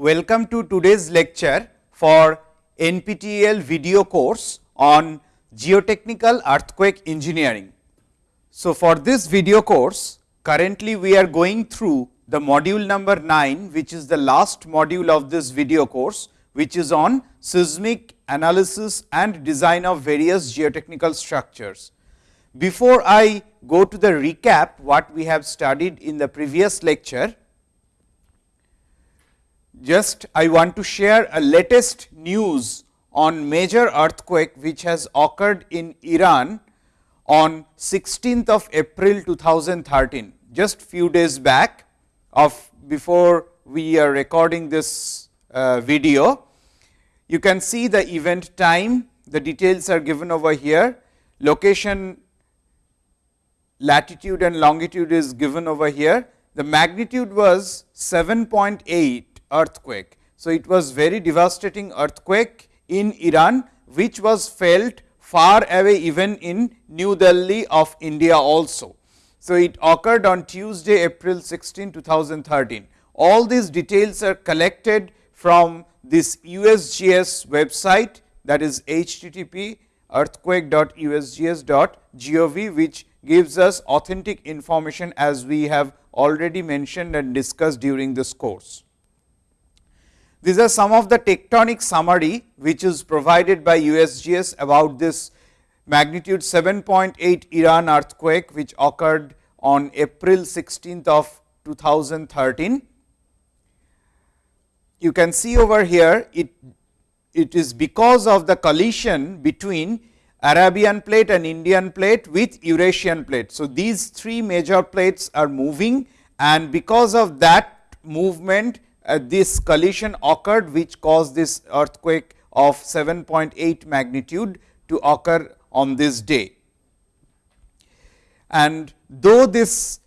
Welcome to today's lecture for NPTEL video course on geotechnical earthquake engineering. So, for this video course currently we are going through the module number 9 which is the last module of this video course which is on seismic analysis and design of various geotechnical structures. Before I go to the recap what we have studied in the previous lecture, just I want to share a latest news on major earthquake which has occurred in Iran on 16th of April 2013, just few days back of before we are recording this uh, video. You can see the event time, the details are given over here, location latitude and longitude is given over here. The magnitude was 7.8 earthquake. So, it was very devastating earthquake in Iran, which was felt far away even in New Delhi of India also. So, it occurred on Tuesday, April 16, 2013. All these details are collected from this USGS website that is http earthquake.usgs.gov, which gives us authentic information as we have already mentioned and discussed during this course. These are some of the tectonic summary which is provided by USGS about this magnitude 7.8 Iran earthquake which occurred on April 16th of 2013. You can see over here it, it is because of the collision between Arabian plate and Indian plate with Eurasian plate. So, these three major plates are moving and because of that movement Uh, this collision occurred which caused this earthquake of 7.8 magnitude to occur on this day. And though this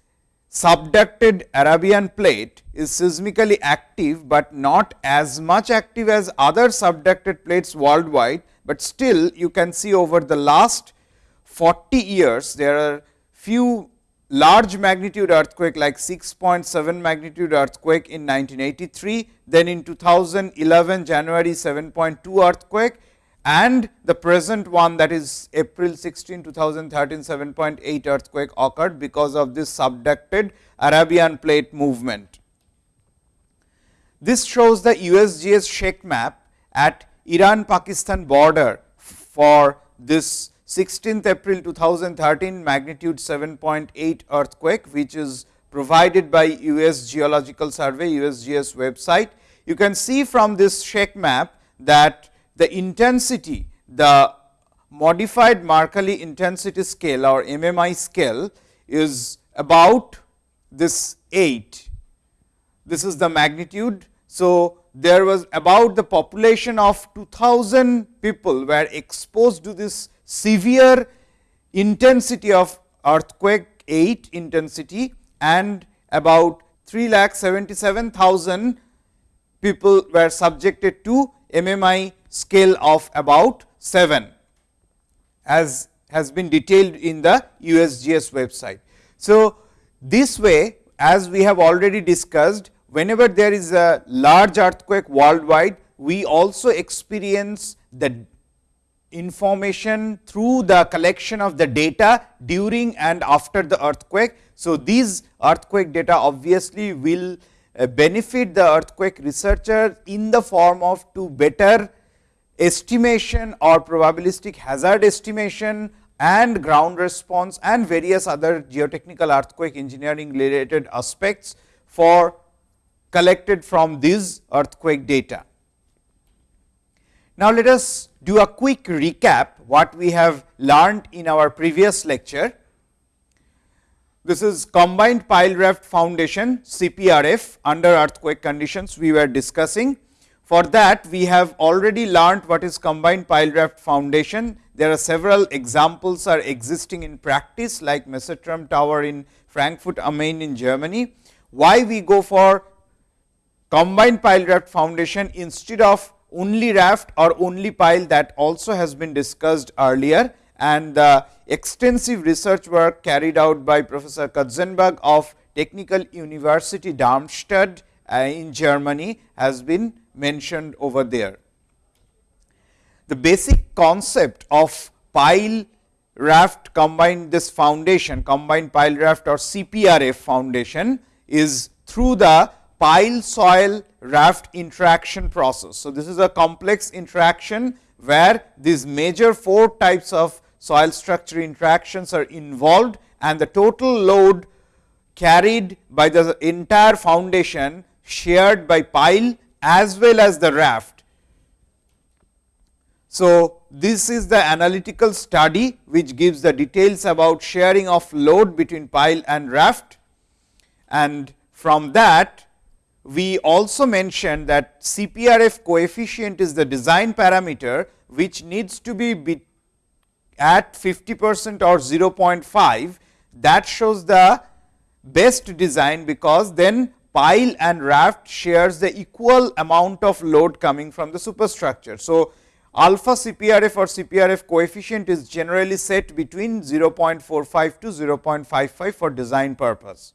subducted Arabian plate is seismically active, but not as much active as other subducted plates worldwide, but still you can see over the last 40 years there are few large magnitude earthquake like 6.7 magnitude earthquake in 1983, then in 2011 January 7.2 earthquake and the present one that is April 16 2013 7.8 earthquake occurred because of this subducted Arabian plate movement. This shows the USGS shake map at Iran Pakistan border for this 16th April 2013 magnitude 7.8 earthquake, which is provided by US Geological Survey USGS website. You can see from this shake map that the intensity, the modified Mercalli intensity scale or MMI scale is about this 8. This is the magnitude. So, there was about the population of 2000 people were exposed to this severe intensity of earthquake 8 intensity and about 3 lakh 77,000 people were subjected to MMI scale of about 7 as has been detailed in the USGS website. So, this way as we have already discussed whenever there is a large earthquake worldwide, we also experience the information through the collection of the data during and after the earthquake. So, these earthquake data obviously will uh, benefit the earthquake researcher in the form of to better estimation or probabilistic hazard estimation and ground response and various other geotechnical earthquake engineering related aspects for collected from these earthquake data. Now, let us do a quick recap what we have learned in our previous lecture. This is combined pile raft foundation CPRF under earthquake conditions we were discussing. For that we have already learned what is combined pile raft foundation. There are several examples are existing in practice like Messerturm tower in Frankfurt am Main in Germany. Why we go for combined pile raft foundation instead of only raft or only pile that also has been discussed earlier and the extensive research work carried out by Professor Katzenbach of Technical University Darmstadt uh, in Germany has been mentioned over there. The basic concept of pile raft combined this foundation combined pile raft or CPRF foundation is through the pile soil raft interaction process. So, this is a complex interaction where these major four types of soil structure interactions are involved and the total load carried by the entire foundation shared by pile as well as the raft. So, this is the analytical study which gives the details about sharing of load between pile and raft and from that we also mentioned that CPRF coefficient is the design parameter which needs to be at 50 percent or 0.5 that shows the best design because then pile and raft shares the equal amount of load coming from the superstructure. So, alpha CPRF or CPRF coefficient is generally set between 0.45 to 0.55 for design purpose.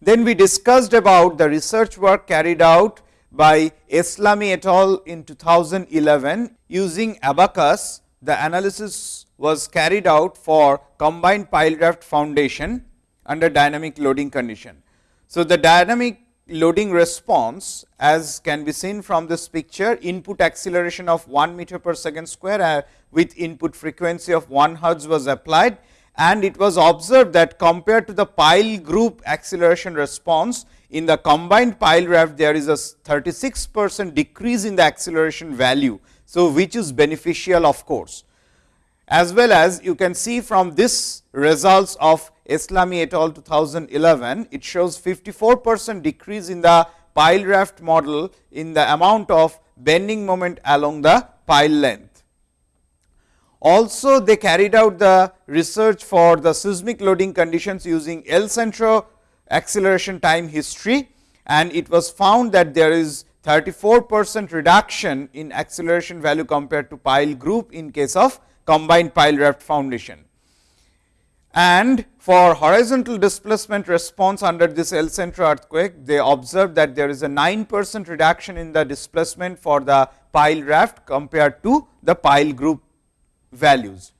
Then we discussed about the research work carried out by Eslami et al. in 2011 using ABAQUS. The analysis was carried out for combined pile raft foundation under dynamic loading condition. So, the dynamic loading response as can be seen from this picture input acceleration of 1 meter per second square uh, with input frequency of 1 hertz was applied and it was observed that compared to the pile group acceleration response in the combined pile raft there is a 36 percent decrease in the acceleration value. So, which is beneficial of course, as well as you can see from this results of Eslami et al 2011, it shows 54 percent decrease in the pile raft model in the amount of bending moment along the pile length. Also they carried out the research for the seismic loading conditions using El Centro acceleration time history and it was found that there is 34 percent reduction in acceleration value compared to pile group in case of combined pile raft foundation. And for horizontal displacement response under this El Centro earthquake, they observed that there is a 9 percent reduction in the displacement for the pile raft compared to the pile group values.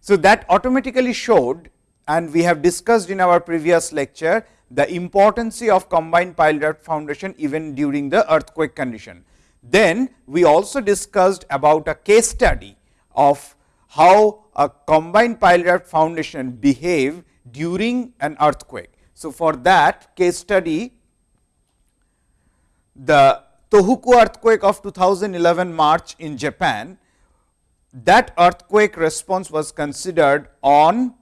So, that automatically showed and we have discussed in our previous lecture the importance of combined pile raft foundation even during the earthquake condition. Then we also discussed about a case study of how a combined pile raft foundation behave during an earthquake. So, for that case study the Tohoku earthquake of 2011 March in Japan that earthquake response was considered on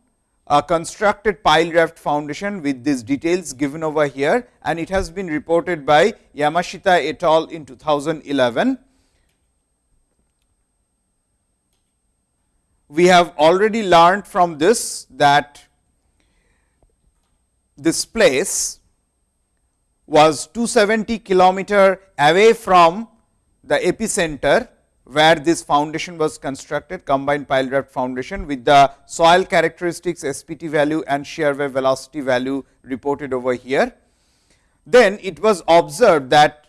a constructed pile raft foundation with these details given over here and it has been reported by Yamashita et al. in 2011. We have already learned from this that this place was 270 kilometer away from the epicenter where this foundation was constructed combined pile raft foundation with the soil characteristics SPT value and shear wave velocity value reported over here. Then it was observed that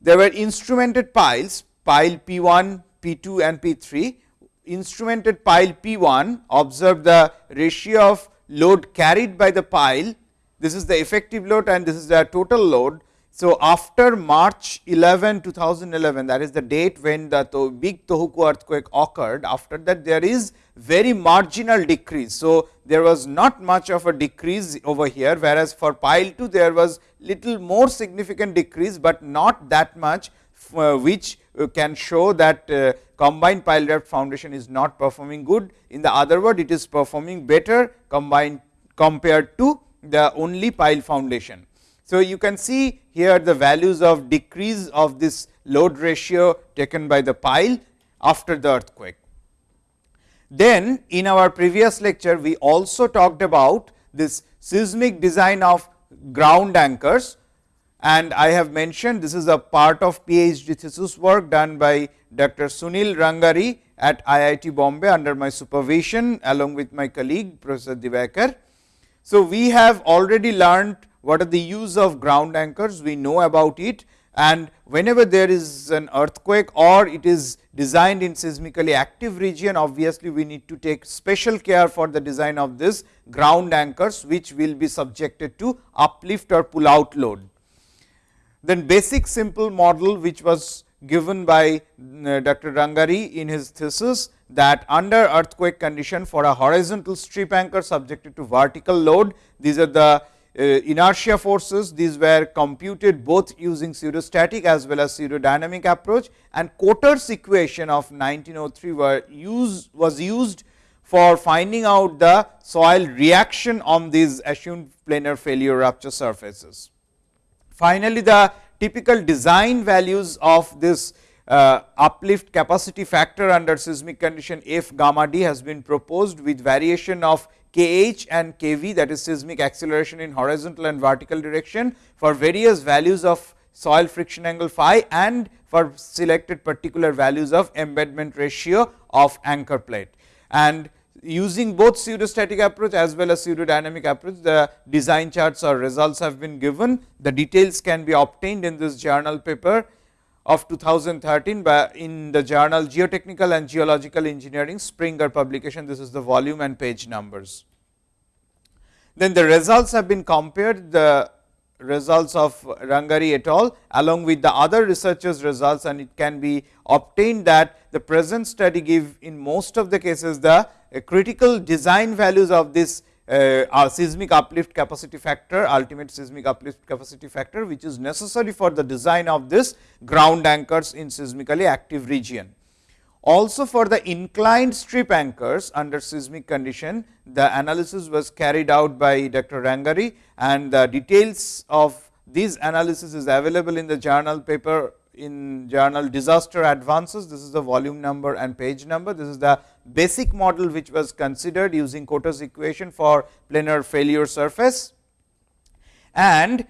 there were instrumented piles pile P 1, P 2 and P 3. Instrumented pile P 1 observed the ratio of load carried by the pile. This is the effective load and this is the total load so, after March 11 2011 that is the date when the to big Tohoku earthquake occurred after that there is very marginal decrease. So, there was not much of a decrease over here whereas, for pile 2 there was little more significant decrease, but not that much uh, which uh, can show that uh, combined pile raft foundation is not performing good. In the other word it is performing better combined compared to the only pile foundation. So, you can see here the values of decrease of this load ratio taken by the pile after the earthquake. Then in our previous lecture, we also talked about this seismic design of ground anchors and I have mentioned this is a part of PhD thesis work done by Dr. Sunil Rangari at IIT Bombay under my supervision along with my colleague Professor Dewaikar. So, we have already learned what are the use of ground anchors, we know about it and whenever there is an earthquake or it is designed in seismically active region, obviously we need to take special care for the design of this ground anchors, which will be subjected to uplift or pull out load. Then basic simple model which was given by uh, Dr. Rangari in his thesis that under earthquake condition for a horizontal strip anchor subjected to vertical load, these are the Uh, inertia forces, these were computed both using pseudostatic as well as pseudodynamic approach and Kötter's equation of 1903 were used was used for finding out the soil reaction on these assumed planar failure rupture surfaces. Finally, the typical design values of this uh, uplift capacity factor under seismic condition f gamma d has been proposed with variation of kh and kv that is seismic acceleration in horizontal and vertical direction for various values of soil friction angle phi and for selected particular values of embedment ratio of anchor plate. And using both pseudostatic approach as well as pseudodynamic approach, the design charts or results have been given. The details can be obtained in this journal paper of 2013 by in the journal Geotechnical and Geological Engineering Springer publication. This is the volume and page numbers. Then the results have been compared the results of Rangari et al. along with the other researchers results and it can be obtained that the present study give in most of the cases the critical design values of this uh, seismic uplift capacity factor, ultimate seismic uplift capacity factor, which is necessary for the design of this ground anchors in seismically active region. Also for the inclined strip anchors under seismic condition, the analysis was carried out by Dr. Rangari and the details of these analysis is available in the journal paper in journal disaster advances. This is the volume number and page number. This is the basic model which was considered using Kötter's equation for planar failure surface. And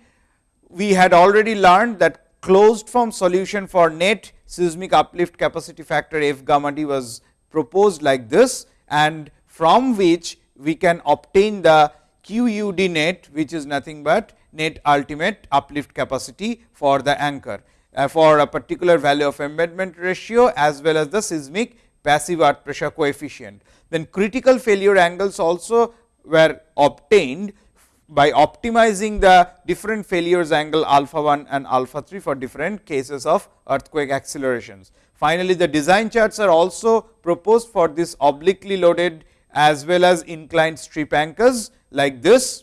we had already learned that closed form solution for net seismic uplift capacity factor f gamma d was proposed like this and from which we can obtain the QUD net which is nothing but net ultimate uplift capacity for the anchor Uh, for a particular value of embedment ratio as well as the seismic passive earth pressure coefficient. Then critical failure angles also were obtained by optimizing the different failures angle alpha 1 and alpha 3 for different cases of earthquake accelerations. Finally, the design charts are also proposed for this obliquely loaded as well as inclined strip anchors like this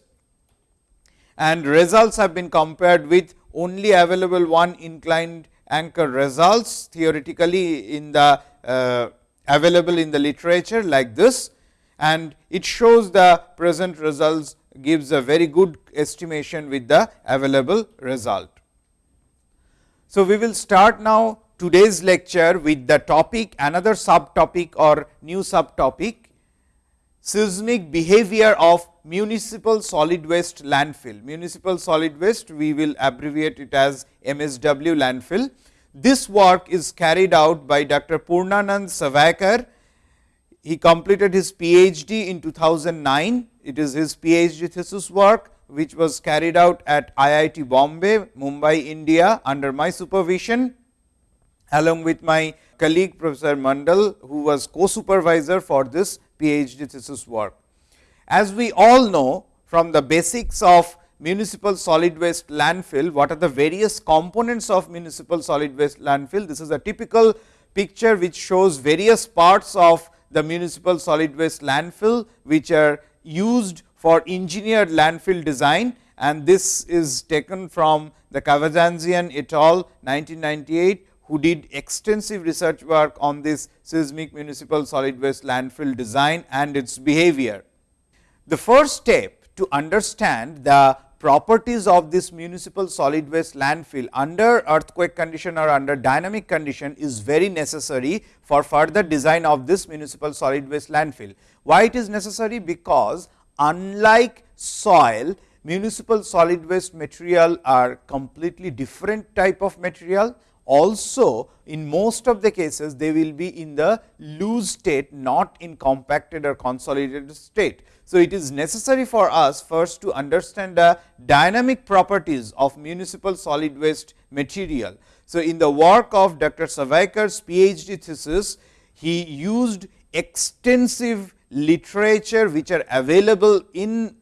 and results have been compared with only available one inclined anchor results theoretically in the uh, available in the literature like this and it shows the present results gives a very good estimation with the available result. So, we will start now today's lecture with the topic another subtopic or new subtopic seismic behavior of municipal solid waste landfill. Municipal solid waste we will abbreviate it as MSW landfill. This work is carried out by Dr. Purnanand Savaikar. He completed his PhD in 2009 it is his PhD thesis work, which was carried out at IIT Bombay, Mumbai, India under my supervision along with my colleague Professor Mandal, who was co-supervisor for this PhD thesis work. As we all know from the basics of municipal solid waste landfill, what are the various components of municipal solid waste landfill? This is a typical picture which shows various parts of the municipal solid waste landfill, which are used for engineered landfill design and this is taken from the Kavazanjian et al 1998 who did extensive research work on this seismic municipal solid waste landfill design and its behavior. The first step to understand the properties of this municipal solid waste landfill under earthquake condition or under dynamic condition is very necessary for further design of this municipal solid waste landfill. Why it is necessary? Because unlike soil, municipal solid waste material are completely different type of material. also in most of the cases they will be in the loose state not in compacted or consolidated state. So, it is necessary for us first to understand the dynamic properties of municipal solid waste material. So, in the work of Dr. Savaikar's PhD thesis, he used extensive literature which are available in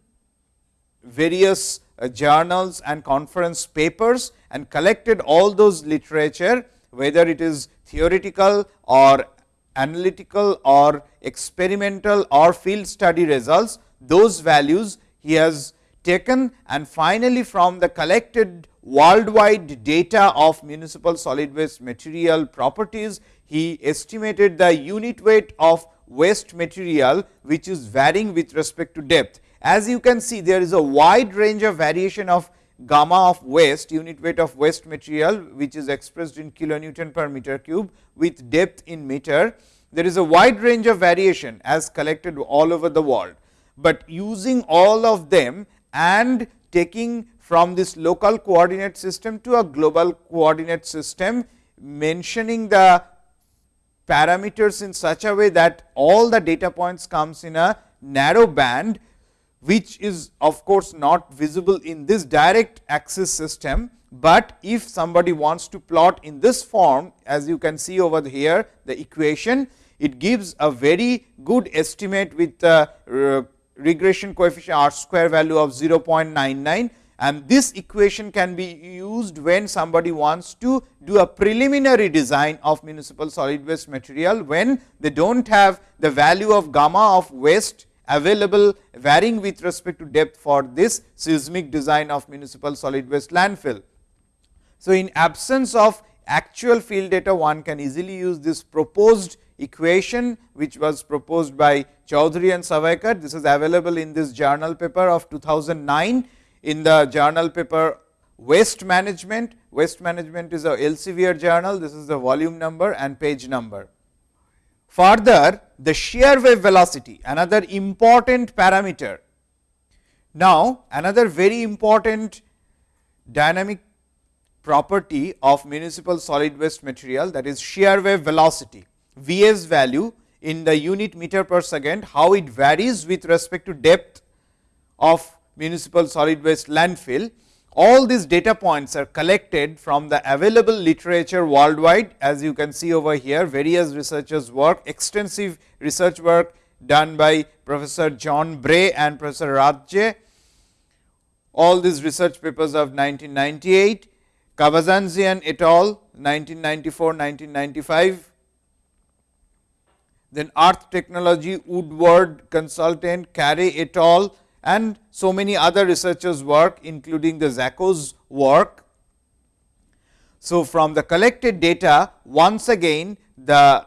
various uh, journals and conference papers and collected all those literature whether it is theoretical or analytical or experimental or field study results, those values he has taken and finally, from the collected worldwide data of municipal solid waste material properties, he estimated the unit weight of waste material, which is varying with respect to depth. As you can see, there is a wide range of variation of gamma of waste unit weight of waste material, which is expressed in kilonewton per meter cube with depth in meter. There is a wide range of variation as collected all over the world, but using all of them and taking from this local coordinate system to a global coordinate system, mentioning the parameters in such a way that all the data points comes in a narrow band which is of course not visible in this direct axis system, but if somebody wants to plot in this form as you can see over here the equation it gives a very good estimate with the uh, regression coefficient r square value of 0.99 and this equation can be used when somebody wants to do a preliminary design of municipal solid waste material when they do not have the value of gamma of waste available varying with respect to depth for this seismic design of municipal solid waste landfill. So, in absence of actual field data one can easily use this proposed equation which was proposed by Choudhury and Savaikar. This is available in this journal paper of 2009 in the journal paper waste management. Waste management is a Elsevier journal. This is the volume number and page number. Further, the shear wave velocity, another important parameter. Now, another very important dynamic property of municipal solid waste material that is shear wave velocity, Vs value in the unit meter per second, how it varies with respect to depth of municipal solid waste landfill all these data points are collected from the available literature worldwide as you can see over here various researchers work extensive research work done by Professor John Bray and Professor Rathje. All these research papers of 1998, Kavazanjian et al 1994-1995, then Earth Technology Woodward Consultant Carey et al and so many other researchers work including the Zekkos' work. So, from the collected data once again the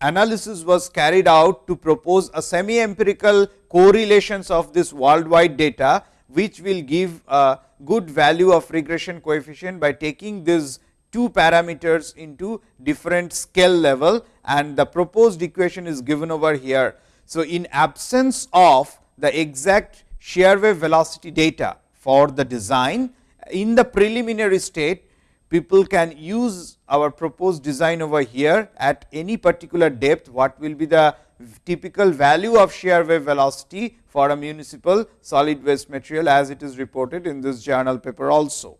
analysis was carried out to propose a semi empirical correlations of this worldwide data, which will give a good value of regression coefficient by taking these two parameters into different scale level and the proposed equation is given over here. So, in absence of the exact shear wave velocity data for the design. In the preliminary state, people can use our proposed design over here at any particular depth, what will be the typical value of shear wave velocity for a municipal solid waste material as it is reported in this journal paper also.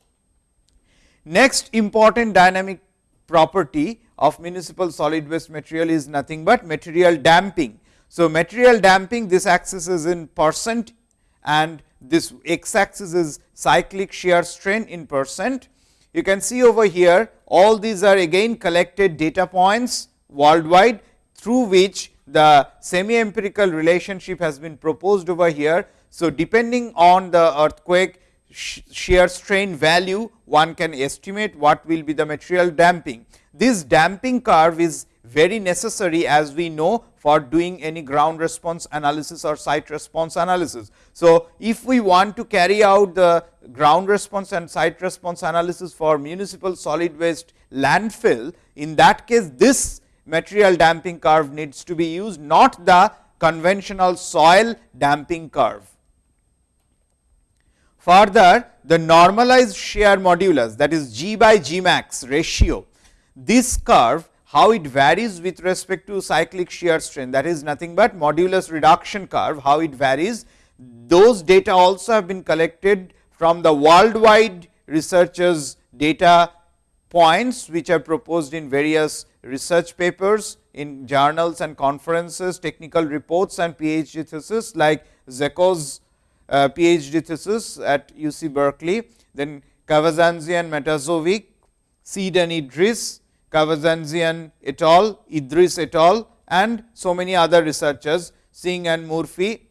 Next important dynamic property of municipal solid waste material is nothing but material damping. So, material damping this axis is in percent and this x axis is cyclic shear strain in percent. You can see over here all these are again collected data points worldwide through which the semi empirical relationship has been proposed over here. So, depending on the earthquake shear strain value one can estimate what will be the material damping. This damping curve is very necessary as we know for doing any ground response analysis or site response analysis. So, if we want to carry out the ground response and site response analysis for municipal solid waste landfill, in that case this material damping curve needs to be used not the conventional soil damping curve. Further, the normalized shear modulus that is G by G max ratio, this curve how it varies with respect to cyclic shear strain that is nothing but modulus reduction curve, how it varies. Those data also have been collected from the worldwide researchers data points which are proposed in various research papers in journals and conferences, technical reports and PhD thesis like Zekkos' Uh, PhD thesis at UC Berkeley, then Kavazanjian, Matasovic, Seed and Idriss, et al., Idriss et al. and so many other researchers Singh and Murphy.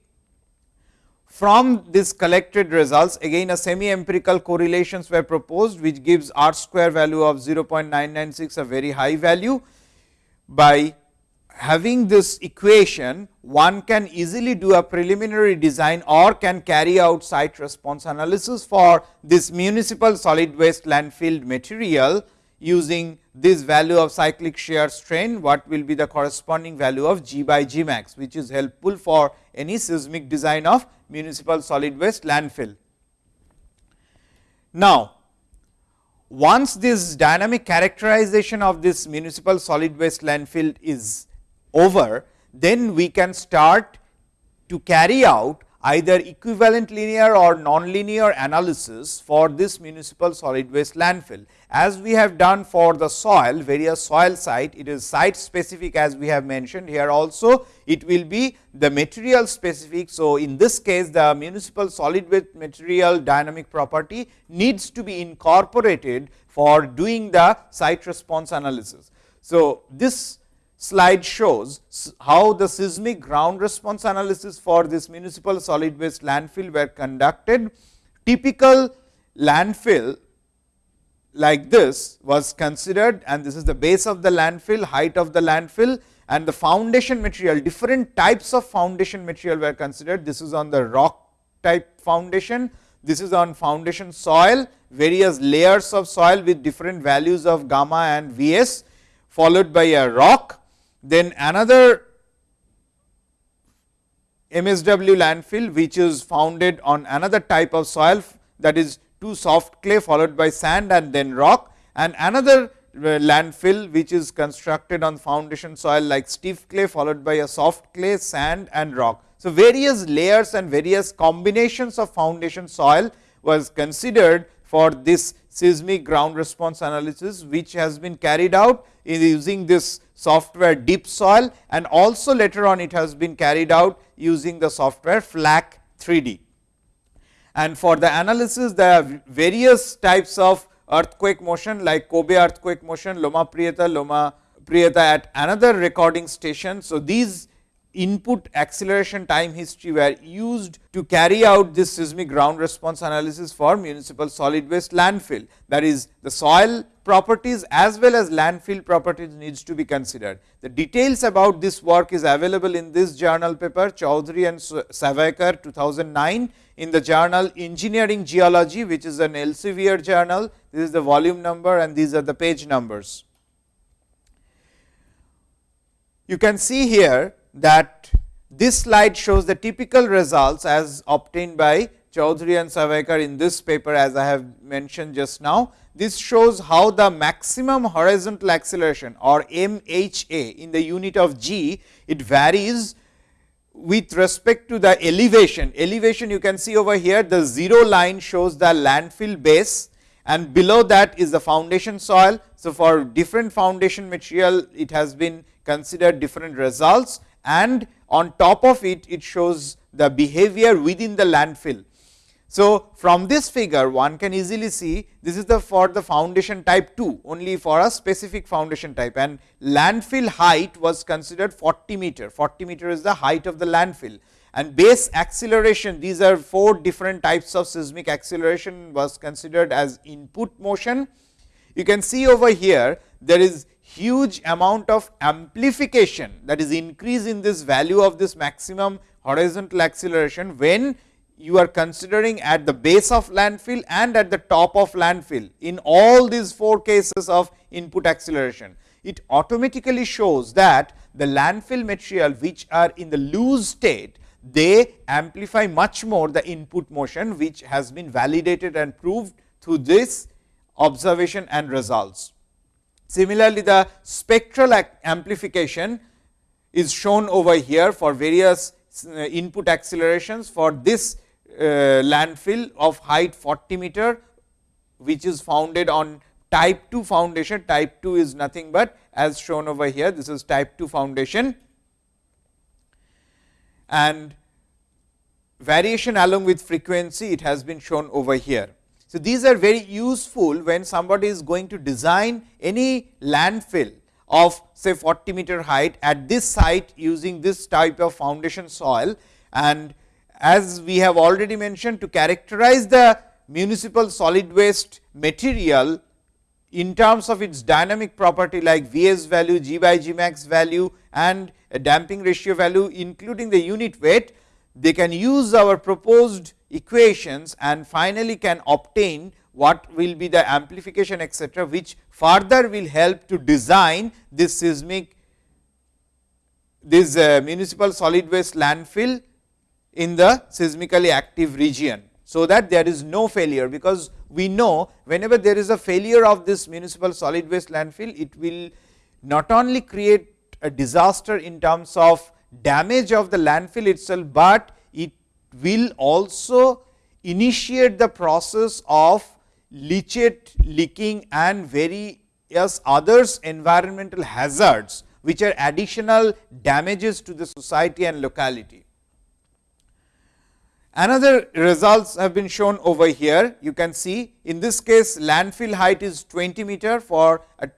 From this collected results again a semi empirical correlations were proposed which gives r square value of 0.996 a very high value. By having this equation one can easily do a preliminary design or can carry out site response analysis for this municipal solid waste landfill material using this value of cyclic shear strain, what will be the corresponding value of G by G max, which is helpful for any seismic design of municipal solid waste landfill. Now, once this dynamic characterization of this municipal solid waste landfill is over, then we can start to carry out either equivalent linear or nonlinear analysis for this municipal solid waste landfill. As we have done for the soil, various soil site, it is site specific as we have mentioned here also, it will be the material specific. So, in this case the municipal solid waste material dynamic property needs to be incorporated for doing the site response analysis. So, this slide shows how the seismic ground response analysis for this municipal solid waste landfill were conducted. Typical landfill like this was considered and this is the base of the landfill, height of the landfill and the foundation material, different types of foundation material were considered. This is on the rock type foundation, this is on foundation soil, various layers of soil with different values of gamma and Vs followed by a rock then another MSW landfill which is founded on another type of soil that is two soft clay followed by sand and then rock and another uh, landfill which is constructed on foundation soil like stiff clay followed by a soft clay, sand and rock. So, various layers and various combinations of foundation soil was considered for this seismic ground response analysis, which has been carried out using this software DeepSoil and also later on it has been carried out using the software FLAC 3D. And for the analysis there are various types of earthquake motion like Kobe earthquake motion, Loma Prieta, Loma Prieta at another recording station. So, these input acceleration time history were used to carry out this seismic ground response analysis for municipal solid waste landfill. That is the soil properties as well as landfill properties needs to be considered. The details about this work is available in this journal paper Choudhury and Savaikar 2009 in the journal Engineering Geology which is an Elsevier journal. This is the volume number and these are the page numbers. You can see here that this slide shows the typical results as obtained by Choudhury and Savaikar in this paper as I have mentioned just now. This shows how the maximum horizontal acceleration or MHA in the unit of g, it varies with respect to the elevation. Elevation you can see over here the 0 line shows the landfill base and below that is the foundation soil. So, for different foundation material it has been considered different results and on top of it, it shows the behavior within the landfill. So, from this figure one can easily see this is the for the foundation type 2 only for a specific foundation type and landfill height was considered 40 meter, 40 meter is the height of the landfill and base acceleration these are four different types of seismic acceleration was considered as input motion. You can see over here there is huge amount of amplification that is increase in this value of this maximum horizontal acceleration when you are considering at the base of landfill and at the top of landfill in all these four cases of input acceleration. It automatically shows that the landfill material which are in the loose state they amplify much more the input motion, which has been validated and proved through this observation and results. Similarly, the spectral amplification is shown over here for various uh, input accelerations for this uh, landfill of height 40 meter, which is founded on type 2 foundation. Type 2 is nothing but as shown over here, this is type 2 foundation and variation along with frequency it has been shown over here. So, these are very useful when somebody is going to design any landfill of say 40 meter height at this site using this type of foundation soil. And as we have already mentioned to characterize the municipal solid waste material in terms of its dynamic property like Vs value, G by G max value and damping ratio value including the unit weight, they can use our proposed equations and finally can obtain what will be the amplification etcetera, which further will help to design this seismic this uh, municipal solid waste landfill in the seismically active region. So, that there is no failure, because we know whenever there is a failure of this municipal solid waste landfill, it will not only create a disaster in terms of damage of the landfill itself, but it will also initiate the process of leachate leaking and various others environmental hazards, which are additional damages to the society and locality. Another results have been shown over here. You can see in this case landfill height is 20 meter for a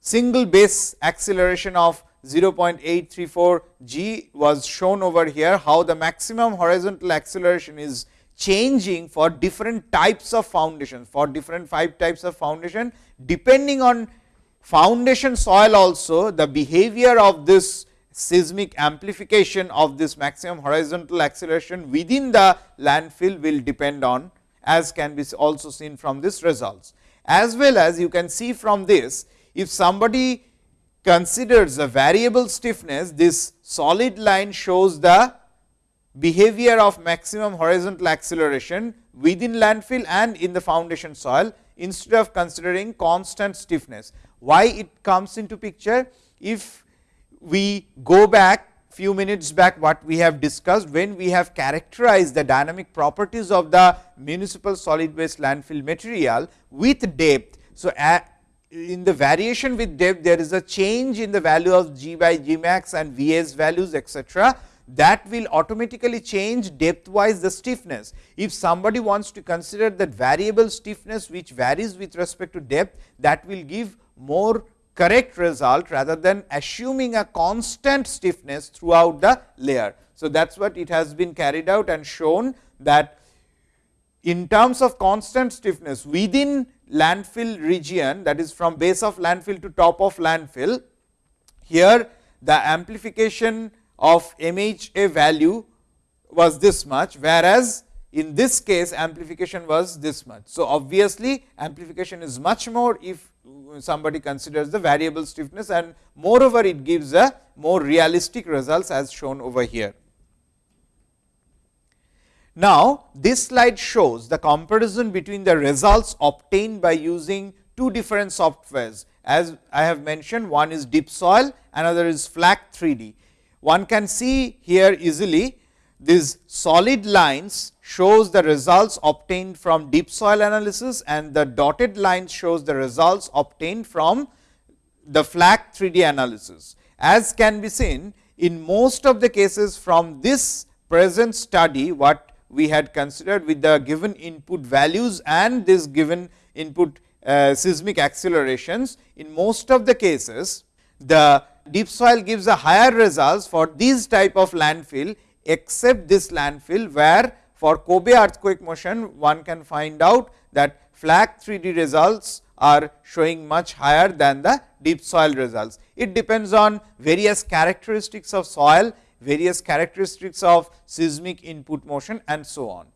single base acceleration of 0.834 g was shown over here how the maximum horizontal acceleration is changing for different types of foundations for different five types of foundation depending on foundation soil also the behavior of this seismic amplification of this maximum horizontal acceleration within the landfill will depend on as can be also seen from this results. As well as you can see from this if somebody considers a variable stiffness, this solid line shows the behavior of maximum horizontal acceleration within landfill and in the foundation soil instead of considering constant stiffness. Why it comes into picture? If we go back few minutes back what we have discussed when we have characterized the dynamic properties of the municipal solid waste landfill material with depth. So, in the variation with depth there is a change in the value of g by g max and Vs values etcetera that will automatically change depth wise the stiffness. If somebody wants to consider that variable stiffness which varies with respect to depth that will give more correct result rather than assuming a constant stiffness throughout the layer. So, that is what it has been carried out and shown that in terms of constant stiffness within landfill region that is from base of landfill to top of landfill. Here the amplification of MHA value was this much, whereas in this case amplification was this much. So, obviously, amplification is much more if somebody considers the variable stiffness and moreover it gives a more realistic results as shown over here. Now, this slide shows the comparison between the results obtained by using two different softwares. As I have mentioned, one is DeepSoil, another is FLAC 3D. One can see here easily these solid lines shows the results obtained from DeepSoil analysis and the dotted line shows the results obtained from the FLAC 3D analysis. As can be seen in most of the cases from this present study, what we had considered with the given input values and this given input uh, seismic accelerations. In most of the cases, the DeepSoil gives a higher results for these type of landfill, except this landfill, where for Kobe earthquake motion one can find out that FLAC 3D results are showing much higher than the DeepSoil results. It depends on various characteristics of soil various characteristics of seismic input motion and so on.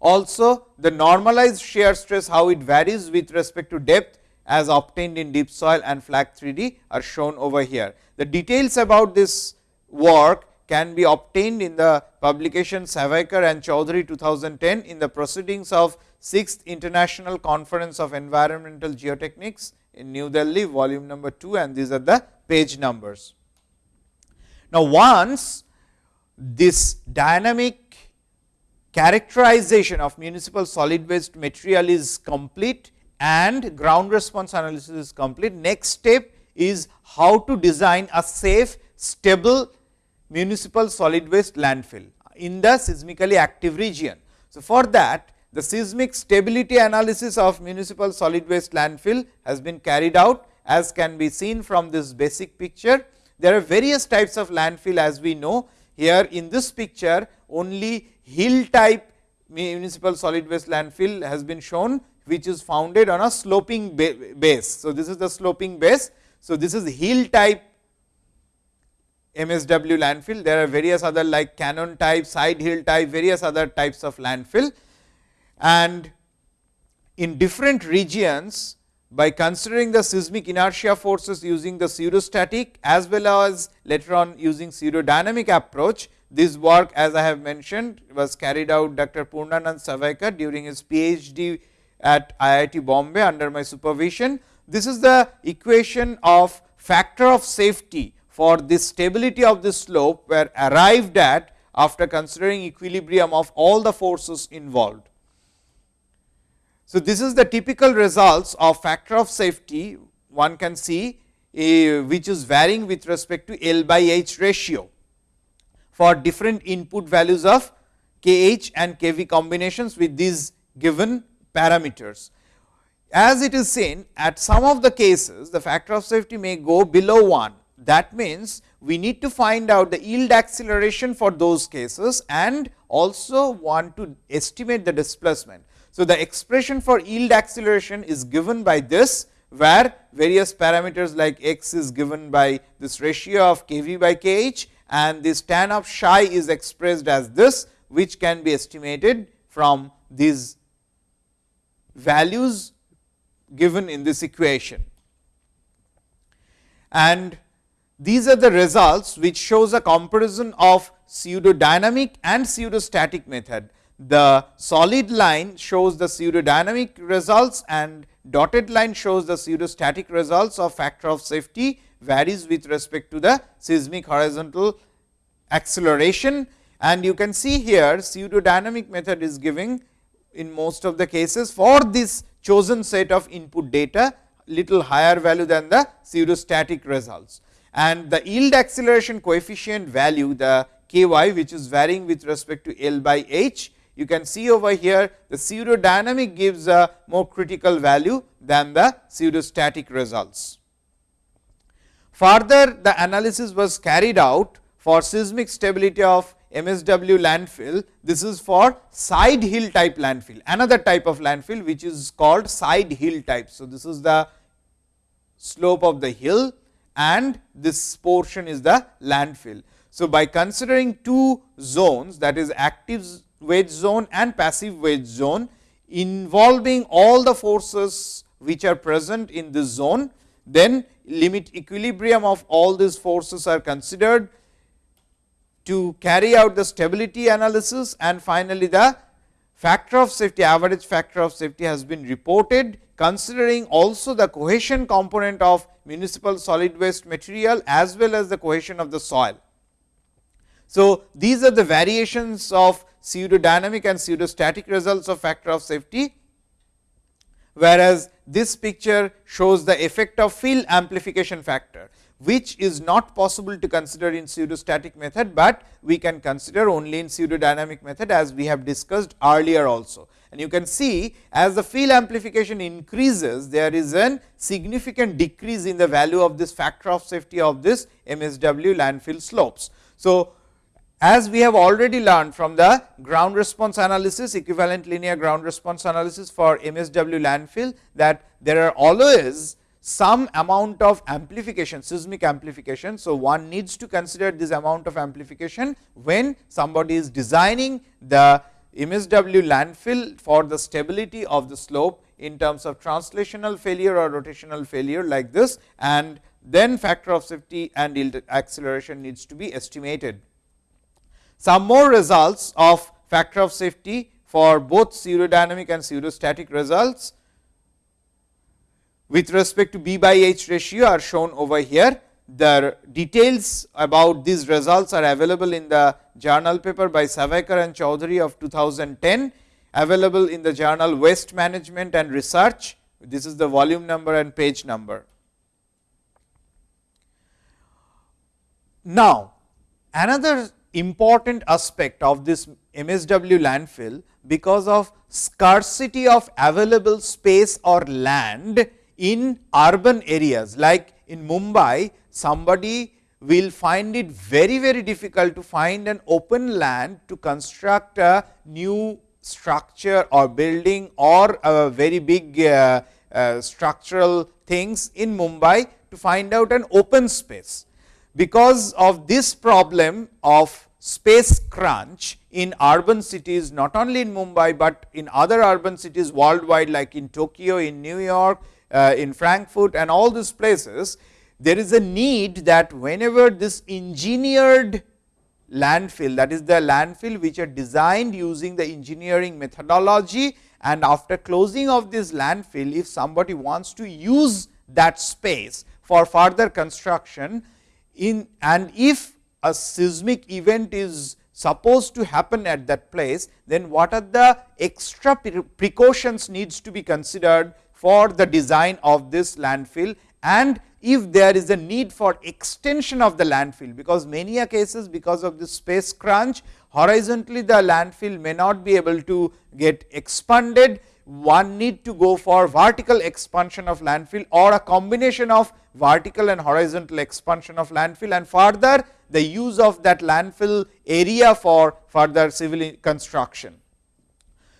Also the normalized shear stress how it varies with respect to depth as obtained in DeepSoil and FLAC 3D are shown over here. The details about this work can be obtained in the publication Savaikar and Choudhury 2010 in the proceedings of 6th International Conference of Environmental Geotechnics in New Delhi volume number 2 and these are the page numbers. Now, once this dynamic characterization of municipal solid waste material is complete and ground response analysis is complete, next step is how to design a safe stable municipal solid waste landfill in the seismically active region. So, for that the seismic stability analysis of municipal solid waste landfill has been carried out as can be seen from this basic picture. There are various types of landfill as we know here in this picture only hill type municipal solid waste landfill has been shown which is founded on a sloping base. So, this is the sloping base. So, this is hill type MSW landfill. There are various other like canyon type, side hill type, various other types of landfill. And in different regions, by considering the seismic inertia forces using the pseudostatic as well as later on using pseudodynamic approach, this work as I have mentioned was carried out Dr. Purnanand Savoikar during his PhD at IIT Bombay under my supervision. This is the equation of factor of safety for the stability of the slope were arrived at after considering equilibrium of all the forces involved. So, this is the typical results of factor of safety one can see uh, which is varying with respect to L by H ratio for different input values of Kh and Kv combinations with these given parameters. As it is seen at some of the cases the factor of safety may go below 1 that means, we need to find out the yield acceleration for those cases and also want to estimate the displacement. So, the expression for yield acceleration is given by this where various parameters like x is given by this ratio of k v by k h and this tan of psi is expressed as this which can be estimated from these values given in this equation. And these are the results which shows a comparison of pseudodynamic and pseudostatic method. The solid line shows the pseudodynamic results and dotted line shows the pseudostatic results of factor of safety varies with respect to the seismic horizontal acceleration. And you can see here pseudodynamic method is giving in most of the cases for this chosen set of input data little higher value than the pseudostatic results and the yield acceleration coefficient value the k y which is varying with respect to L by h. You can see over here the pseudodynamic gives a more critical value than the pseudostatic results. Further the analysis was carried out for seismic stability of MSW landfill. This is for side hill type landfill, another type of landfill which is called side hill type. So, this is the slope of the hill and this portion is the landfill. So, by considering two zones that is active wedge zone and passive wedge zone involving all the forces which are present in this zone, then limit equilibrium of all these forces are considered to carry out the stability analysis and finally, the factor of safety average factor of safety has been reported considering also the cohesion component of municipal solid waste material as well as the cohesion of the soil. So, these are the variations of pseudodynamic and pseudostatic results of factor of safety, whereas this picture shows the effect of field amplification factor which is not possible to consider in pseudostatic method, but we can consider only in pseudodynamic method as we have discussed earlier also. And you can see as the field amplification increases, there is a significant decrease in the value of this factor of safety of this MSW landfill slopes. So, as we have already learned from the ground response analysis, equivalent linear ground response analysis for MSW landfill that there are always some amount of amplification seismic amplification. So, one needs to consider this amount of amplification when somebody is designing the MSW landfill for the stability of the slope in terms of translational failure or rotational failure like this and then factor of safety and yield acceleration needs to be estimated. Some more results of factor of safety for both pseudodynamic and pseudostatic results with respect to B by H ratio are shown over here. The details about these results are available in the journal paper by Savoikar and Choudhury of 2010, available in the journal Waste Management and Research. This is the volume number and page number. Now, another important aspect of this MSW landfill because of scarcity of available space or land in urban areas like in Mumbai somebody will find it very very difficult to find an open land to construct a new structure or building or a very big uh, uh, structural things in Mumbai to find out an open space. Because of this problem of space crunch in urban cities not only in Mumbai, but in other urban cities worldwide like in Tokyo, in New York, uh, in Frankfurt and all these places, there is a need that whenever this engineered landfill that is the landfill which are designed using the engineering methodology and after closing of this landfill if somebody wants to use that space for further construction in and if a seismic event is supposed to happen at that place, then what are the extra precautions needs to be considered for the design of this landfill? And if there is a need for extension of the landfill, because many a cases because of the space crunch horizontally the landfill may not be able to get expanded, one need to go for vertical expansion of landfill or a combination of vertical and horizontal expansion of landfill and further the use of that landfill area for further civil construction.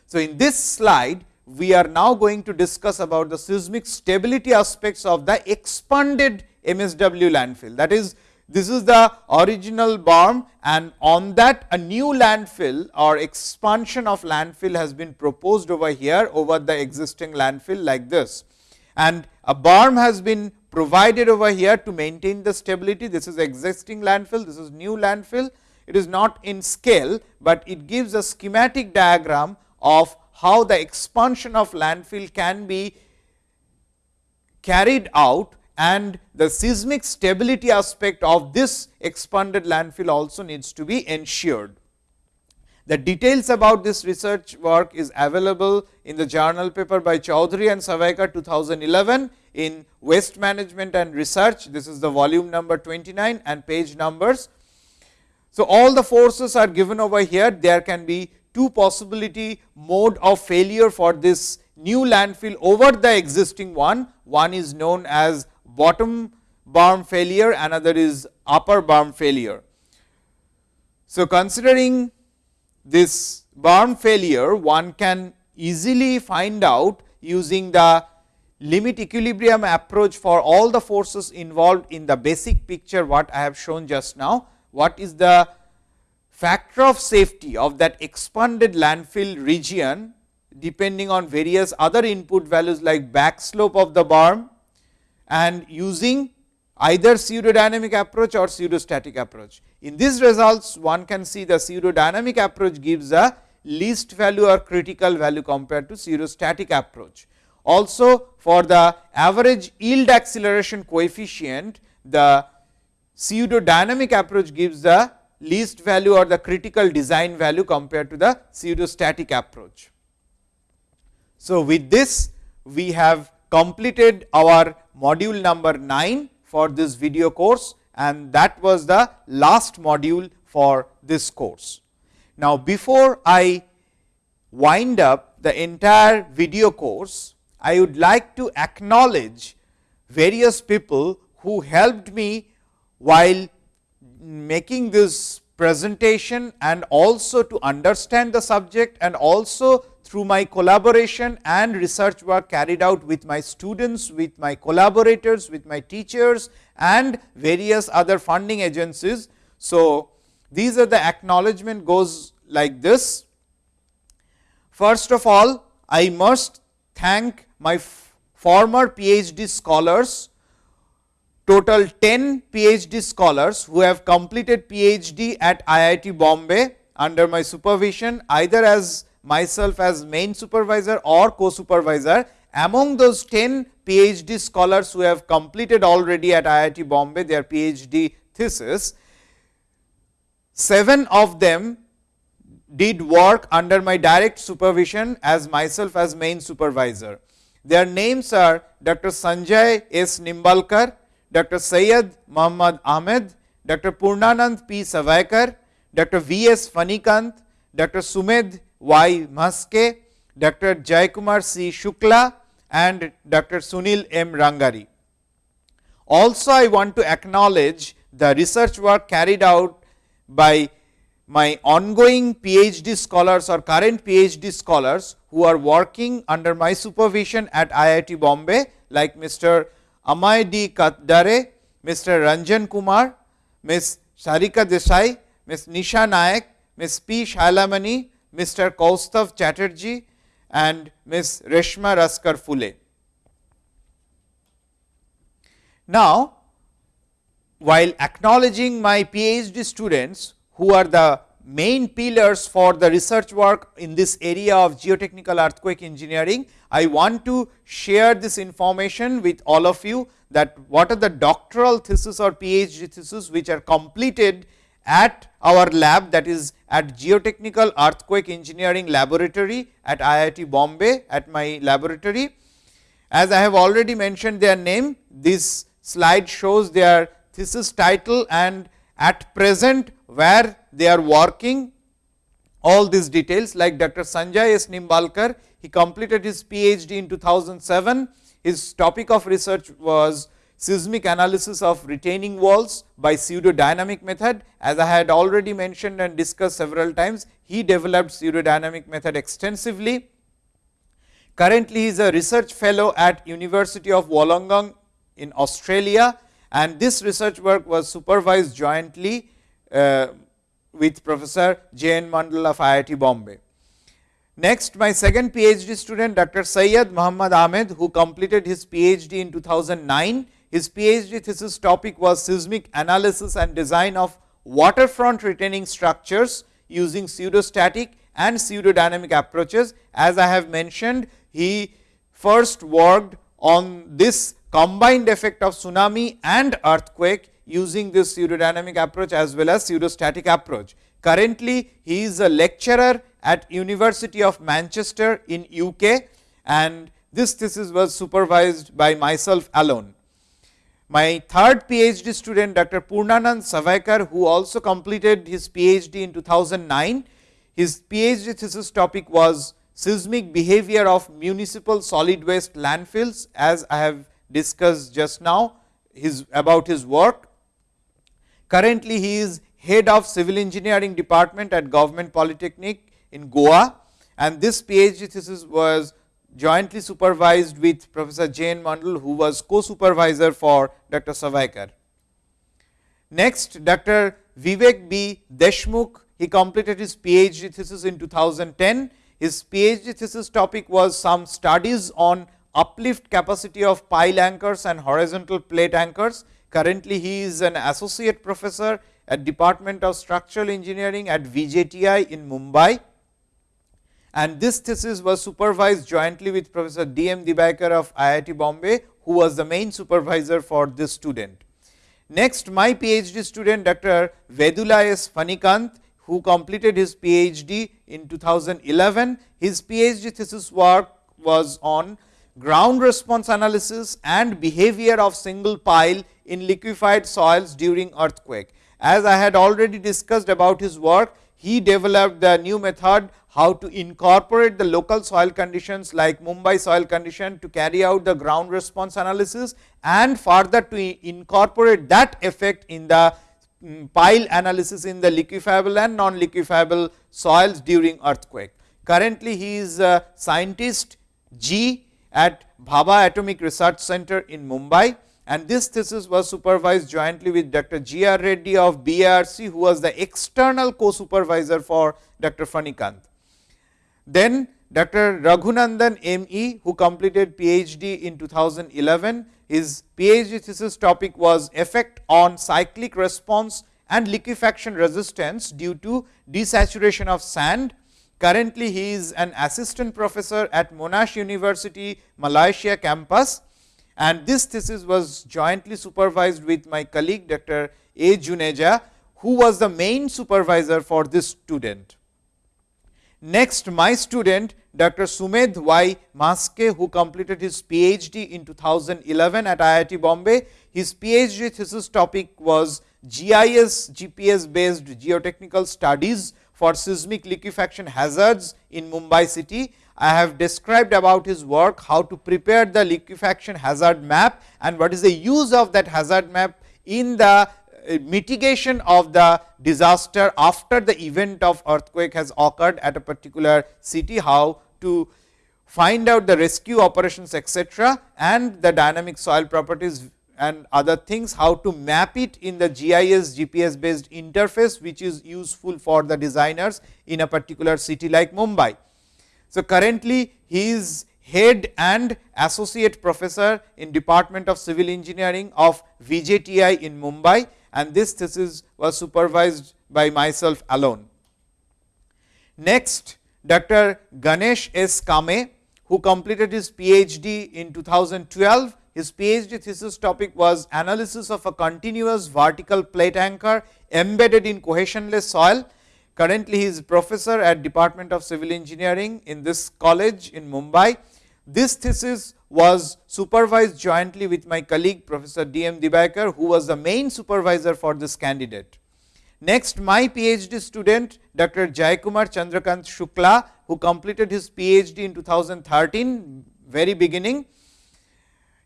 So, in this slide we are now going to discuss about the seismic stability aspects of the expanded MSW landfill. That is, this is the original berm and on that a new landfill or expansion of landfill has been proposed over here over the existing landfill like this. And a berm has been provided over here to maintain the stability. This is existing landfill, this is new landfill. It is not in scale, but it gives a schematic diagram of how the expansion of landfill can be carried out and the seismic stability aspect of this expanded landfill also needs to be ensured. The details about this research work is available in the journal paper by Choudhury and Savoikar 2011 in Waste Management and Research. This is the volume number 29 and page numbers. So, all the forces are given over here. There can be two possibility mode of failure for this new landfill over the existing one. One is known as bottom berm failure, another is upper berm failure. So, considering this berm failure, one can easily find out using the limit equilibrium approach for all the forces involved in the basic picture what I have shown just now. What is the factor of safety of that expanded landfill region depending on various other input values like back slope of the berm and using either pseudodynamic approach or pseudostatic approach. In these results one can see the pseudodynamic approach gives a least value or critical value compared to pseudostatic approach. Also for the average yield acceleration coefficient the pseudodynamic approach gives the least value or the critical design value compared to the pseudostatic approach. So, with this we have completed our module number 9 for this video course and that was the last module for this course. Now, before I wind up the entire video course, I would like to acknowledge various people who helped me while making this presentation and also to understand the subject and also through my collaboration and research work carried out with my students, with my collaborators, with my teachers and various other funding agencies. So, these are the acknowledgement goes like this. First of all, I must thank my former PhD scholars total 10 PhD scholars who have completed PhD at IIT Bombay under my supervision either as myself as main supervisor or co-supervisor. Among those 10 PhD scholars who have completed already at IIT Bombay their PhD thesis, 7 of them did work under my direct supervision as myself as main supervisor. Their names are Dr. Sanjay S. Nimbalkar, Dr. Syed Muhammad Ahmed, Dr. Purnanand P. Savoikar, Dr. V. S. Phanikanth, Dr. Sumedh Y. Mhaske, Dr. Jaikumar C. Shukla and Dr. Sunil M. Rangari. Also, I want to acknowledge the research work carried out by my ongoing PhD scholars or current PhD scholars who are working under my supervision at IIT Bombay like Mr. Amay D. Katdare, Mr. Ranjan Kumar, Ms. Sarika Desai, Ms. Nisha Nayak, Ms. P. Shailamani, Mr. Kaustav Chatterjee and Ms. Reshma Raskar Phule. Now, while acknowledging my PhD students who are the main pillars for the research work in this area of geotechnical earthquake engineering. I want to share this information with all of you that what are the doctoral thesis or PhD thesis which are completed at our lab that is at geotechnical earthquake engineering laboratory at IIT Bombay at my laboratory. As I have already mentioned their name, this slide shows their thesis title and at present where they are working all these details like Dr. Sanjay S. Nimbalkar, he completed his PhD in 2007. His topic of research was seismic analysis of retaining walls by pseudodynamic method. As I had already mentioned and discussed several times, he developed pseudodynamic method extensively. Currently, he is a research fellow at University of Wollongong in Australia and this research work was supervised jointly Uh, with Professor J. N. Mandal of IIT Bombay. Next, my second PhD student Dr. Syed Muhammad Ahmed, who completed his PhD in 2009. His PhD thesis topic was seismic analysis and design of waterfront retaining structures using pseudostatic and pseudodynamic approaches. As I have mentioned, he first worked on this combined effect of tsunami and earthquake using this pseudodynamic approach as well as pseudostatic approach. Currently, he is a lecturer at University of Manchester in UK and this thesis was supervised by myself alone. My third PhD student Dr. Purnanand Savoikar who also completed his PhD in 2009. His PhD thesis topic was seismic behavior of municipal solid waste landfills as I have discussed just now his about his work. Currently, he is head of civil engineering department at Government Polytechnic in Goa and this PhD thesis was jointly supervised with Professor J. N. Mandal, who was co-supervisor for Dr. Savoikar. Next, Dr. Vivek B. Deshmukh, he completed his PhD thesis in 2010. His PhD thesis topic was some studies on uplift capacity of pile anchors and horizontal plate anchors. Currently, he is an associate professor at Department of Structural Engineering at VJTI in Mumbai. And this thesis was supervised jointly with Professor D. M. Dewaikar of IIT Bombay, who was the main supervisor for this student. Next, my PhD student Dr. Vedula S. Phanikanth, who completed his PhD in 2011. His PhD thesis work was on ground response analysis and behavior of single pile in liquefied soils during earthquake. As I had already discussed about his work, he developed the new method how to incorporate the local soil conditions like Mumbai soil condition to carry out the ground response analysis and further to incorporate that effect in the um, pile analysis in the liquefiable and non liquefiable soils during earthquake. Currently, he is a scientist G at Bhabha Atomic Research Center in Mumbai and this thesis was supervised jointly with Dr. G. R. Reddy of BARC who was the external co-supervisor for Dr. Phanikanth. Then Dr. Raghunandan ME who completed PhD in 2011. His PhD thesis topic was effect on cyclic response and liquefaction resistance due to desaturation of sand. Currently, he is an assistant professor at Monash University, Malaysia campus and this thesis was jointly supervised with my colleague Dr. A. Juneja, who was the main supervisor for this student. Next, my student Dr. Sumedh Y. Mhaske, who completed his PhD in 2011 at IIT Bombay. His PhD thesis topic was GIS GPS based geotechnical studies for seismic liquefaction hazards in Mumbai city. I have described about his work, how to prepare the liquefaction hazard map and what is the use of that hazard map in the uh, mitigation of the disaster after the event of earthquake has occurred at a particular city, how to find out the rescue operations etc., and the dynamic soil properties and other things, how to map it in the GIS GPS based interface, which is useful for the designers in a particular city like Mumbai. So, currently he is head and associate professor in department of civil engineering of VJTI in Mumbai and this thesis was supervised by myself alone. Next Dr. Ganesh S. Kame who completed his PhD in 2012. His PhD thesis topic was analysis of a continuous vertical plate anchor embedded in cohesionless soil Currently, he is professor at Department of Civil Engineering in this college in Mumbai. This thesis was supervised jointly with my colleague Professor D. M. Dewaikar, who was the main supervisor for this candidate. Next, my PhD student Dr. Jaikumar Chandrakant Shukla, who completed his PhD in 2013, very beginning.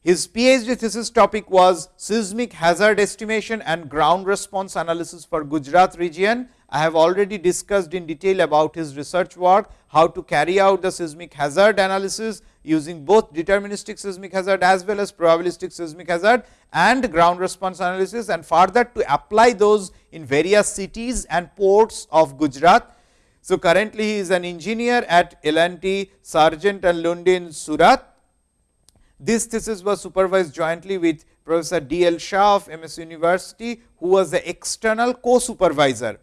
His PhD thesis topic was seismic hazard estimation and ground response analysis for Gujarat region I have already discussed in detail about his research work, how to carry out the seismic hazard analysis using both deterministic seismic hazard as well as probabilistic seismic hazard and ground response analysis and further to apply those in various cities and ports of Gujarat. So, currently he is an engineer at L&T Sargent and Lundy in Surat. This thesis was supervised jointly with Professor D. L. Shah of MS University, who was the external co-supervisor.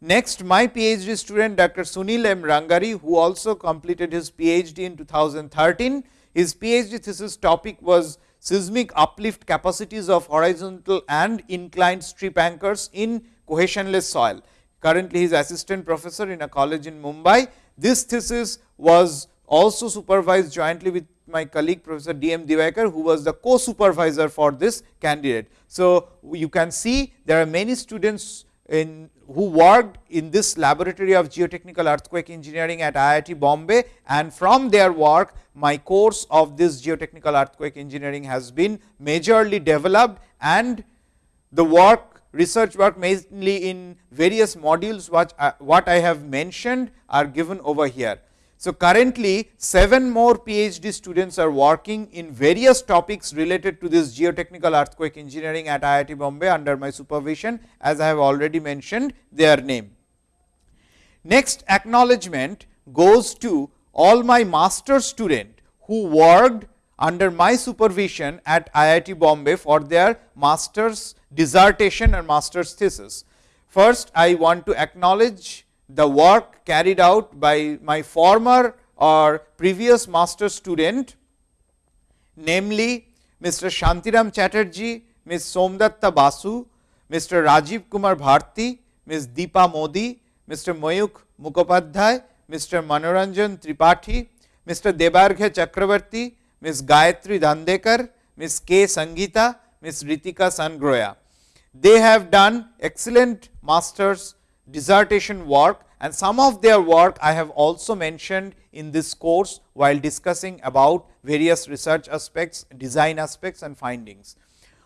Next, my PhD student Dr. Sunil M. Rangari, who also completed his PhD in 2013. His PhD thesis topic was seismic uplift capacities of horizontal and inclined strip anchors in cohesionless soil. Currently, he is assistant professor in a college in Mumbai. This thesis was also supervised jointly with my colleague Professor D. M. Dewaikar, who was the co-supervisor for this candidate. So, you can see there are many students in who worked in this laboratory of geotechnical earthquake engineering at IIT Bombay and from their work my course of this geotechnical earthquake engineering has been majorly developed and the work research work mainly in various modules what, uh, what I have mentioned are given over here. So, currently 7 more PhD students are working in various topics related to this geotechnical earthquake engineering at IIT Bombay under my supervision as I have already mentioned their name. Next acknowledgement goes to all my master student who worked under my supervision at IIT Bombay for their master's dissertation and master's thesis. First, I want to acknowledge the work carried out by my former or previous master student, namely Mr. Shantiram Chatterjee, Ms. Somdatta Basu, Mr. Rajiv Kumar Bharti, Ms. Deepa Modi, Mr. Mayuk Mukhopadhyay, Mr. Manoranjan Tripathi, Mr. Debarghe Chakravarti, Ms. Gayatri Dandekar, Ms. K. Sangita, Ms. Ritika Sangroya. They have done excellent masters dissertation work and some of their work I have also mentioned in this course while discussing about various research aspects, design aspects and findings.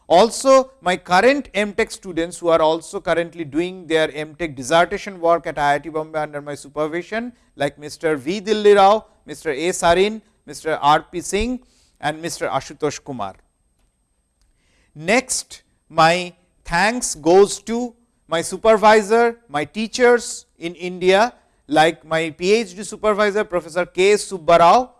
Also my current MTech students who are also currently doing their MTech dissertation work at IIT Bombay under my supervision like Mr. V. Dilli Rao, Mr. A. Sarin, Mr. R. P. Singh and Mr. Ashutosh Kumar. Next my thanks goes to my supervisor, my teachers in India like my PhD supervisor Professor K. Subbarao,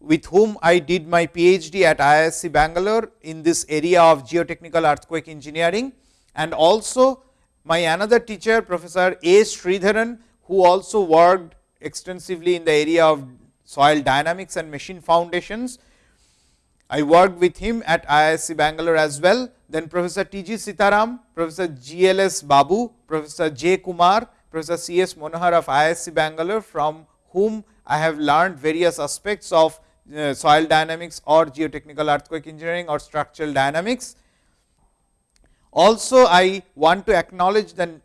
with whom I did my PhD at IISc Bangalore in this area of geotechnical earthquake engineering and also my another teacher Professor A. Sridharan, who also worked extensively in the area of soil dynamics and machine foundations. I worked with him at IISc Bangalore as well. Then Professor T. G. Sitharam, Professor G. L. S. Babu, Professor J. Kumar, Professor C. S. Manohar of IISc Bangalore, from whom I have learned various aspects of uh, soil dynamics or geotechnical earthquake engineering or structural dynamics. Also, I want to acknowledge the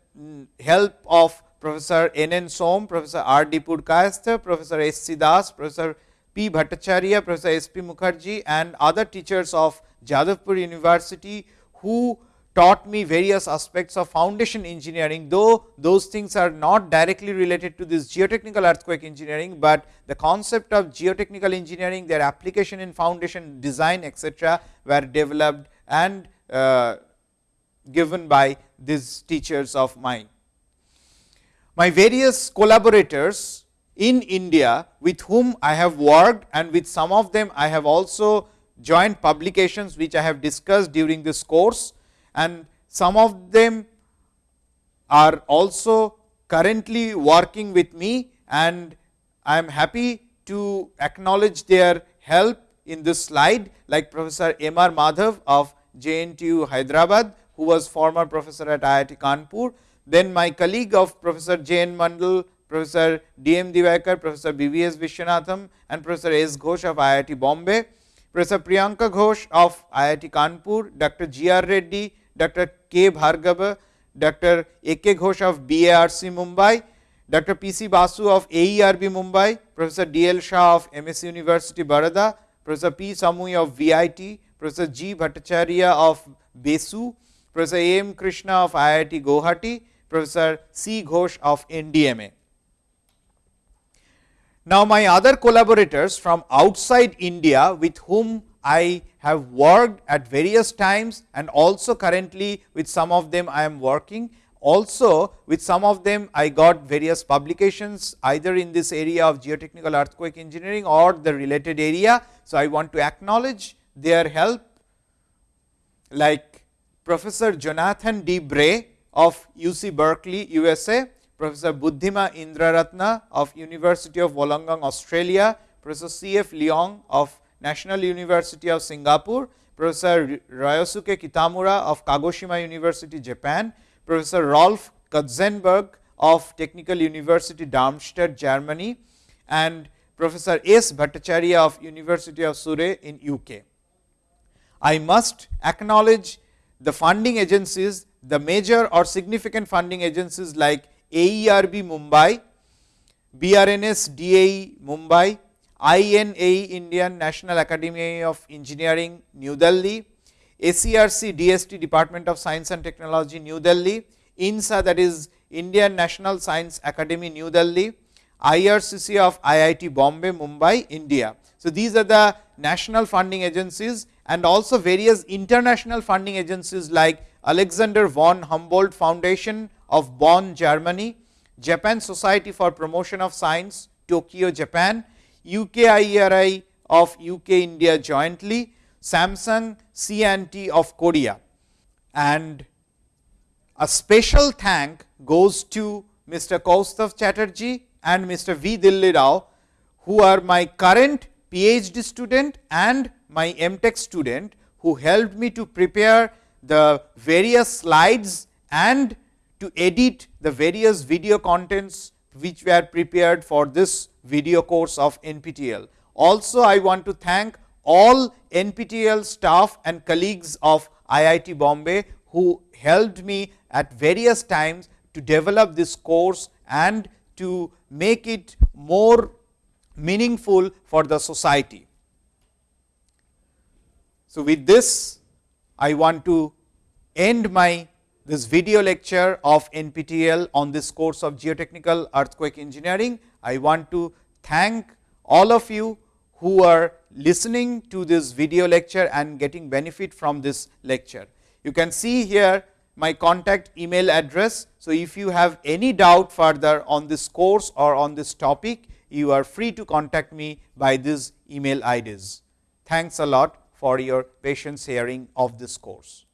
help of Professor N. N. Som, Professor R. D. Purkayastha, Professor S. C. Das, Professor P. Bhattacharya, Professor S. P. Mukherjee and other teachers of Jadavpur University, who taught me various aspects of foundation engineering, though those things are not directly related to this geotechnical earthquake engineering, but the concept of geotechnical engineering, their application in foundation design etcetera, were developed and uh, given by these teachers of mine. My various collaborators in India with whom I have worked and with some of them I have also joint publications which I have discussed during this course and some of them are also currently working with me and I am happy to acknowledge their help in this slide like Professor M. R. Madhav of JNTU Hyderabad, who was former professor at IIT Kanpur. Then my colleague of Professor J. N. Mandal, Professor D. M. Dewaikar, Professor B. V. S. Viswanadham and Professor S. Ghosh of IIT Bombay, Professor Priyanka Ghosh of IIT Kanpur, Dr. G. R. Reddy, Dr. K. Bhargava, Dr. A. K. Ghosh of BARC Mumbai, Dr. P. C. Basu of AERB Mumbai, Professor D. L. Shah of MS University Baroda, Professor P. Samui of VIT, Professor G. Bhattacharya of BESU, Professor A. M. Krishna of IIT Guwahati, Professor C. Ghosh of NDMA. Now, my other collaborators from outside India with whom I have worked at various times and also currently with some of them I am working. Also with some of them I got various publications either in this area of geotechnical earthquake engineering or the related area. So, I want to acknowledge their help like Professor Jonathan D. Bray of UC Berkeley, USA, Professor Buddhima Indraratna of University of Wollongong, Australia, Professor C. F. Leung of National University of Singapore, Professor Ryosuke Kitamura of Kagoshima University, Japan, Professor Rolf Katzenbach of Technical University Darmstadt, Germany and Professor S. Bhattacharya of University of Surrey in UK. I must acknowledge the funding agencies, the major or significant funding agencies like AERB Mumbai, BRNS DAE Mumbai, INAE Indian National Academy of Engineering New Delhi, ACRC DST Department of Science and Technology New Delhi, INSA that is Indian National Science Academy New Delhi, IRCC of IIT Bombay Mumbai India. So, these are the national funding agencies and also various international funding agencies like Alexander von Humboldt Foundation of Bonn Germany, Japan Society for Promotion of Science Tokyo Japan, UKIERI of UK India jointly, Samsung C&T of Korea. And a special thank goes to Mr. Kaustav Chatterjee and Mr. V. Dilli Rao, who are my current PhD student and my MTech student, who helped me to prepare the various slides and to edit the various video contents which were prepared for this video course of NPTEL. Also, I want to thank all NPTEL staff and colleagues of IIT Bombay, who helped me at various times to develop this course and to make it more meaningful for the society. So, with this I want to end my this video lecture of NPTEL on this course of geotechnical earthquake engineering. I want to thank all of you who are listening to this video lecture and getting benefit from this lecture. You can see here my contact email address. So, if you have any doubt further on this course or on this topic, you are free to contact me by these email IDs. Thanks a lot for your patience hearing of this course.